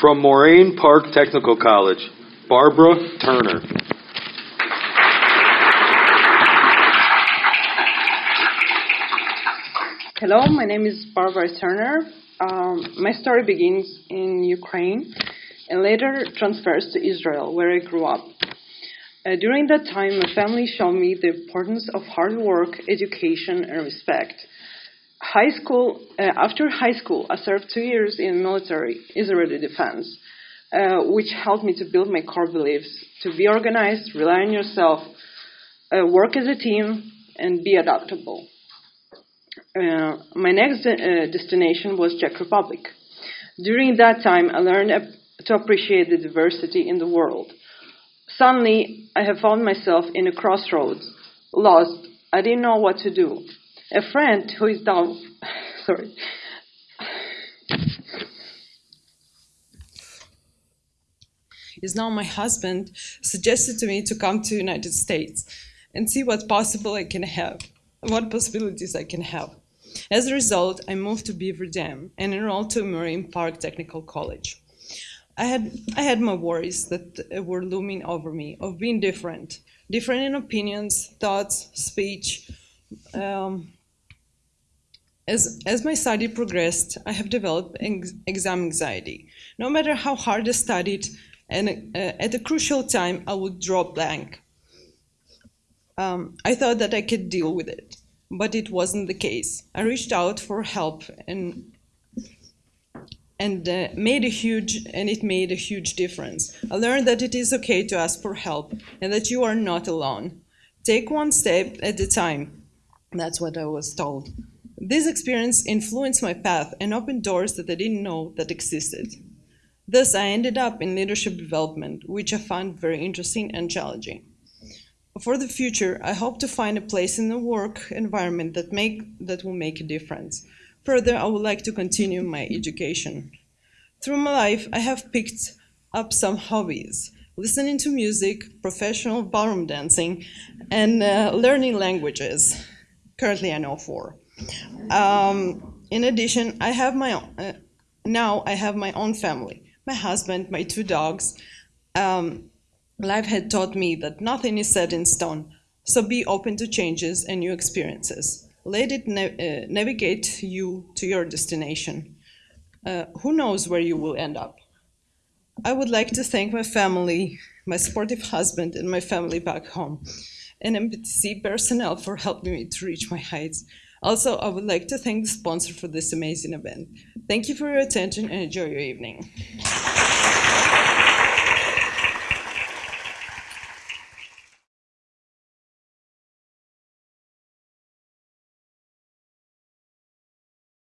From Moraine Park Technical College, Barbara Turner. Hello, my name is Barbara Turner. Um, my story begins in Ukraine and later transfers to Israel, where I grew up. Uh, during that time, my family showed me the importance of hard work, education, and respect. High school, uh, after high school, I served two years in military Israeli defense, uh, which helped me to build my core beliefs to be organized, rely on yourself, uh, work as a team, and be adaptable. Uh, my next de- uh, destination was Czech Republic. During that time, I learned to appreciate the diversity in the world. Suddenly, I have found myself in a crossroads, lost. I didn't know what to do. A friend who is down, sorry, is now my husband, suggested to me to come to United States and see what possible I can have, what possibilities I can have. As a result, I moved to Beaver Dam and enrolled to Moraine Park Technical College. I had, I had my worries that were looming over me of being different, different in opinions, thoughts, speech. Um, as, as my study progressed, I have developed exam anxiety. No matter how hard I studied, and uh, at a crucial time, I would draw blank. Um, I thought that I could deal with it but it wasn't the case. I reached out for help and and uh, made a huge and it made a huge difference. I learned that it is okay to ask for help and that you are not alone. Take one step at a time. That's what I was told. This experience influenced my path and opened doors that I didn't know that existed. Thus, I ended up in leadership development, which I found very interesting and challenging for the future, I hope to find a place in the work environment that make that will make a difference. Further, I would like to continue my education. Through my life, I have picked up some hobbies, listening to music, professional ballroom dancing, and uh, learning languages. Currently, I know four. Um, in addition, I have my own, uh, now I have my own family, my husband, my two dogs, um, Life had taught me that nothing is set in stone, so be open to changes and new experiences. Let it na uh, navigate you to your destination. Uh, who knows where you will end up? I would like to thank my family, my supportive husband, and my family back home, and MPTC personnel for helping me to reach my heights. Also, I would like to thank the sponsor for this amazing event. Thank you for your attention and enjoy your evening.